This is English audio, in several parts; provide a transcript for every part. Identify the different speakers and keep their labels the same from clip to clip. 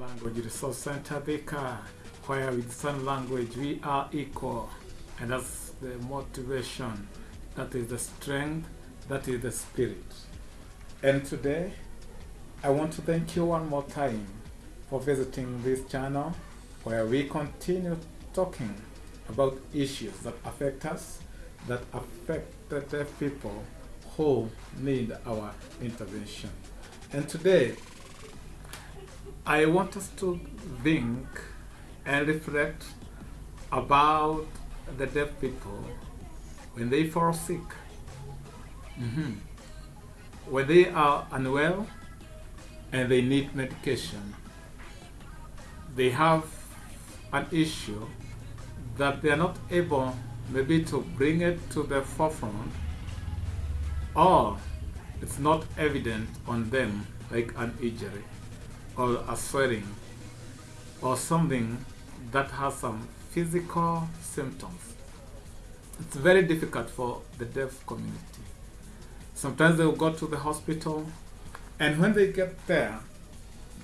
Speaker 1: Language Resource Center Thika, where with sign language we are equal. And that's the motivation, that is the strength, that is the spirit. And today, I want to thank you one more time for visiting this channel where we continue talking about issues that affect us, that affect the people who need our intervention. And today, I want us to think and reflect about the deaf people when they fall sick, Mhm. when they are unwell and they need medication. They have an issue that they are not able maybe to bring it to the forefront or it's not evident on them like an injury or a swelling or something that has some physical symptoms. It's very difficult for the deaf community. Sometimes they'll go to the hospital and when they get there,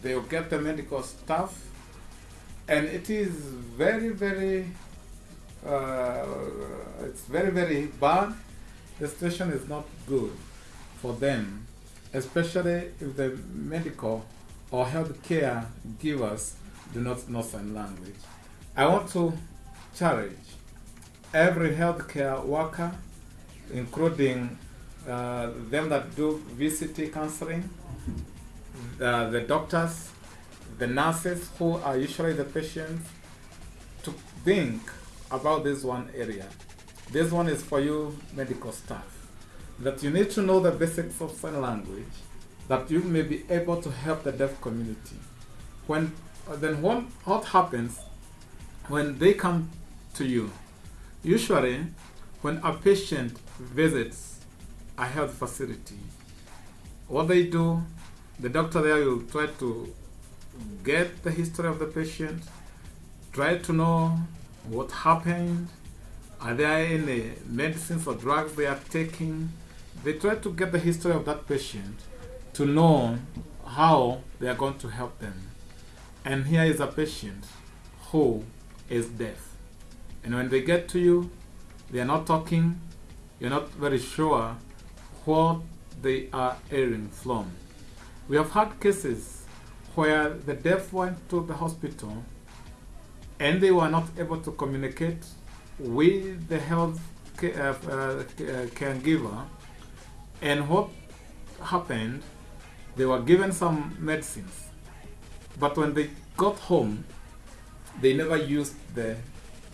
Speaker 1: they'll get the medical staff and it is very, very, uh, it's very, very bad. The situation is not good for them, especially if the medical or health care givers do not know sign language. I want to challenge every healthcare worker, including uh, them that do VCT counseling, uh, the doctors, the nurses who are usually the patients, to think about this one area. This one is for you medical staff. That you need to know the basics of sign language, that you may be able to help the deaf community. When uh, then what, what happens when they come to you? Usually, when a patient visits a health facility, what they do, the doctor there will try to get the history of the patient, try to know what happened, are there any medicines or drugs they are taking. They try to get the history of that patient to know how they are going to help them. And here is a patient who is deaf. And when they get to you, they are not talking, you're not very sure what they are hearing from. We have had cases where the deaf went to the hospital and they were not able to communicate with the health ca- uh, uh, caregiver. And what happened, they were given some medicines. But when they got home, they never used the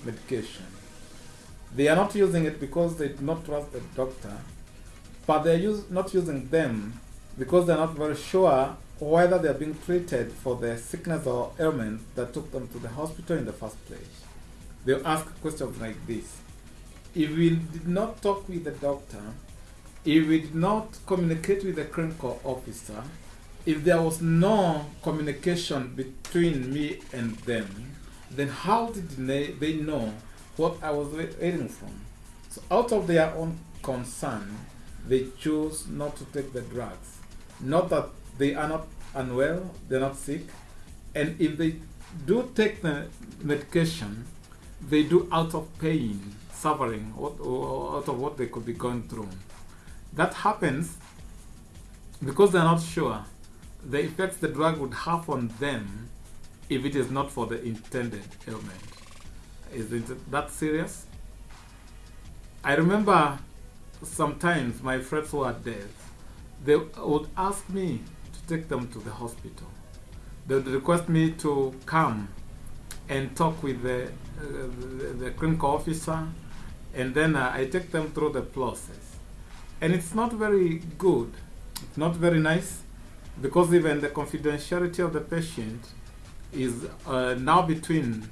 Speaker 1: medication. They are not using it because they do not trust the doctor, but they're use, not using them because they're not very sure whether they're being treated for the sickness or ailment that took them to the hospital in the first place. They'll ask questions like this. If we did not talk with the doctor, if we did not communicate with the clinical officer, if there was no communication between me and them, then how did they, they know what I was hearing from? So out of their own concern, they chose not to take the drugs. Not that they are not unwell, they're not sick, and if they do take the medication, they do out of pain, suffering, out of what they could be going through. That happens because they're not sure the effects the drug would have on them if it is not for the intended ailment. Is it that serious? I remember sometimes my friends who are they would ask me to take them to the hospital. They would request me to come and talk with the, uh, the, the, clinical officer, and then uh, I take them through the process. And it's not very good, it's not very nice, because even the confidentiality of the patient is uh, now between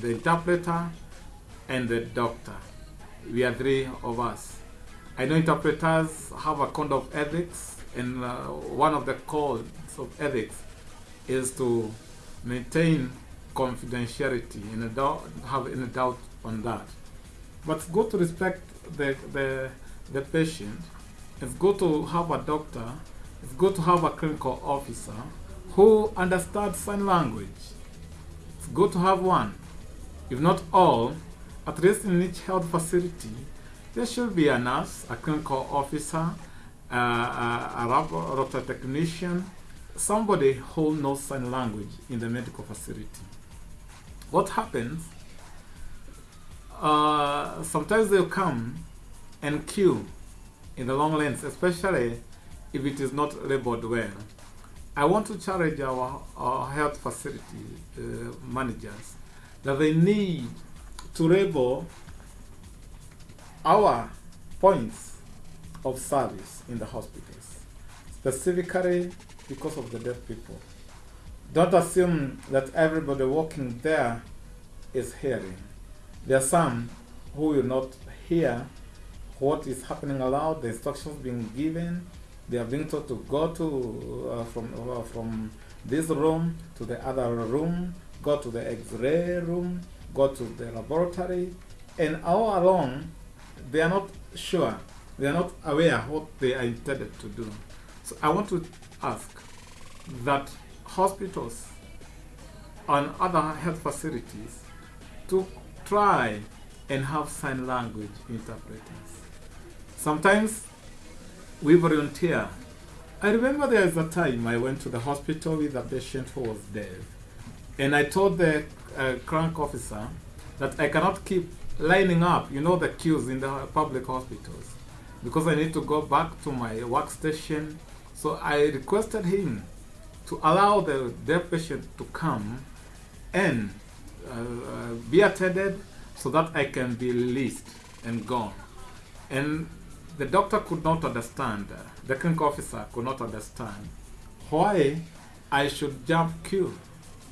Speaker 1: the interpreter and the doctor. We are three of us. I know interpreters have a code of ethics, and uh, one of the codes of ethics is to maintain confidentiality and don't have any doubt on that. But good to respect the, the, the patient. It's got to have a doctor. It's got to have a clinical officer who understands sign language. It's good to have one. If not all, at least in each health facility, there should be a nurse, a clinical officer, uh, a, a technician, somebody who knows sign language in the medical facility. What happens? Uh, sometimes they'll come and queue in the long lanes, especially if it is not labeled well. I want to challenge our, our health facility uh, managers that they need to label our points of service in the hospitals, specifically because of the deaf people. Don't assume that everybody working there is hearing. There are some who will not hear what is happening aloud, the instructions being given. They are being told to go to uh, from uh, from this room to the other room, go to the X-ray room, go to the laboratory, and all along they are not sure, they are not aware what they are intended to do. So I want to ask that hospitals and other health facilities to try and have sign language interpreters. Sometimes we volunteer. I remember there was a time I went to the hospital with a patient who was deaf. And I told the uh, crank officer that I cannot keep lining up, you know, the queues in the public hospitals because I need to go back to my workstation. So I requested him to allow the deaf patient to come and uh, uh, be attended so that I can be released and gone. And the doctor could not understand, uh, the clinic officer could not understand why I should jump queue.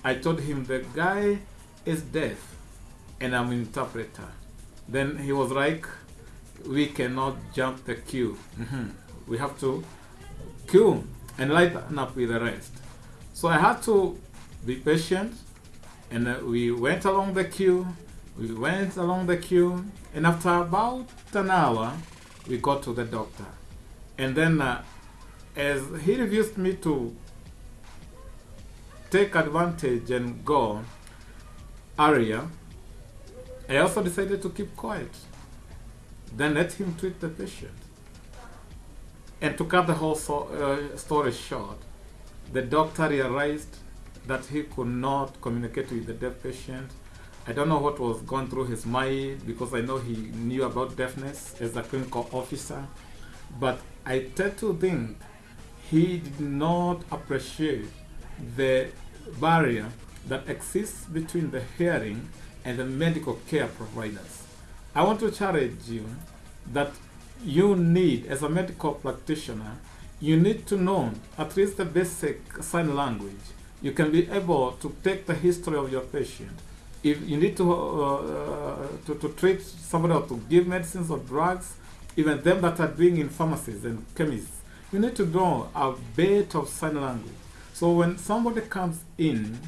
Speaker 1: I told him the guy is deaf and I'm an interpreter. Then he was like, we cannot jump the queue. Mm -hmm. We have to queue and lighten up with the rest. So I had to be patient and uh, we went along the queue. We went along the queue and after about an hour, we got to the doctor. And then uh, as he refused me to take advantage and go area, I also decided to keep quiet. Then let him treat the patient. And to cut the whole so, uh, story short, the doctor realized that he could not communicate with the deaf patient. I don't know what was going through his mind because I know he knew about deafness as a clinical officer. But I tend to think he did not appreciate the barrier that exists between the hearing and the medical care providers. I want to challenge you that you need, as a medical practitioner, you need to know at least the basic sign language. You can be able to take the history of your patient. If you need to, uh, to, to treat somebody or to give medicines or drugs, even them that are doing in pharmacies and chemists, you need to know a bit of sign language. So when somebody comes in,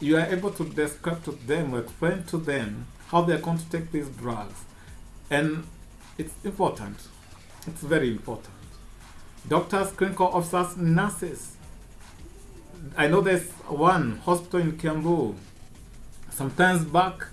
Speaker 1: you are able to describe to them, explain to them how they are going to take these drugs. And it's important. It's very important. Doctors, clinical officers, nurses. I know there's one hospital in Kiambu. Sometimes back,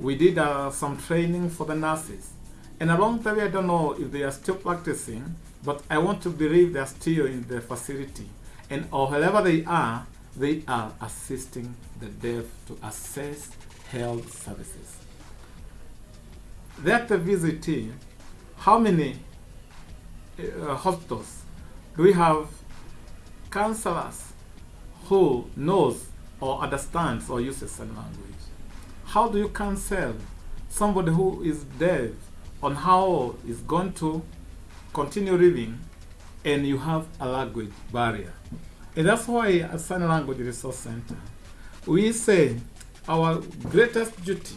Speaker 1: we did uh, some training for the nurses. And along the way, I don't know if they are still practicing, but I want to believe they are still in the facility. And or wherever they are, they are assisting the deaf to access health services. There at the VCT, how many uh, hospitals do we have counselors who knows or understands or uses sign language? How do you counsel somebody who is deaf on how is going to continue living and you have a language barrier? And that's why at Sign Language Resource Center, we say our greatest duty,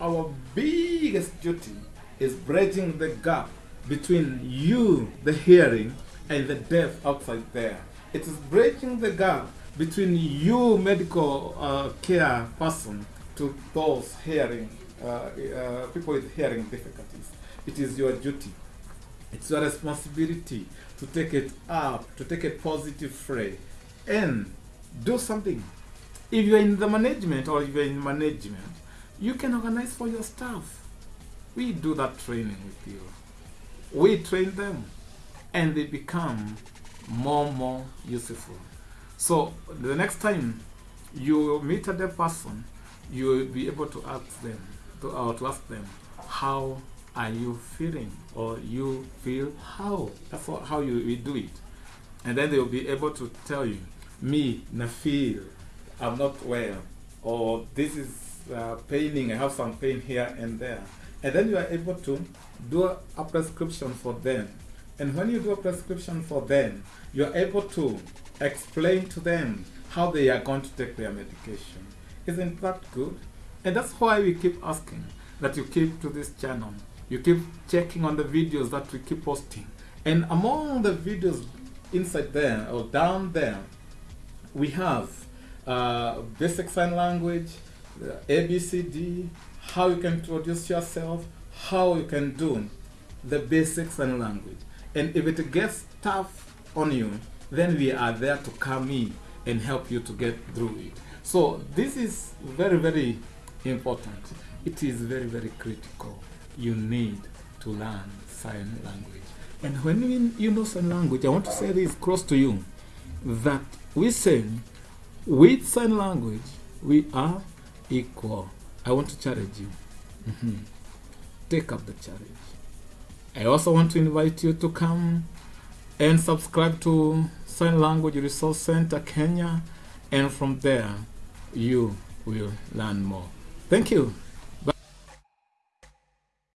Speaker 1: our biggest duty is bridging the gap between you, the hearing, and the deaf outside there. It is bridging the gap between you, medical uh, care person, to those hearing, uh, uh, people with hearing difficulties. It is your duty. It's your responsibility to take it up, to take a positive fray, and do something. If you're in the management or if you're in management, you can organize for your staff. We do that training with you. We train them and they become more and more useful. So the next time you meet a deaf person, you will be able to ask them, to, to ask them, how are you feeling? Or you feel how? That's how you, you do it. And then they will be able to tell you, me, na feel, I'm not well, or this is uh, paining, I have some pain here and there. And then you are able to do a, a prescription for them. And when you do a prescription for them, you are able to explain to them how they are going to take their medication. Isn't that good? And that's why we keep asking that you keep to this channel. You keep checking on the videos that we keep posting. And among the videos inside there or down there, we have uh, basic sign language, uh, ABCD, how you can introduce yourself, how you can do the basic sign language. And if it gets tough on you, then we are there to come in and help you to get through it. So this is very, very important. It is very, very critical. You need to learn sign language. And when you, know sign language, I want to say this close to you, that we say with sign language, we are equal. I want to challenge you. Mhm. Take up the challenge. I also want to invite you to come and subscribe to Sign Language Resource Center Kenya, and from there, you will learn more. Thank you.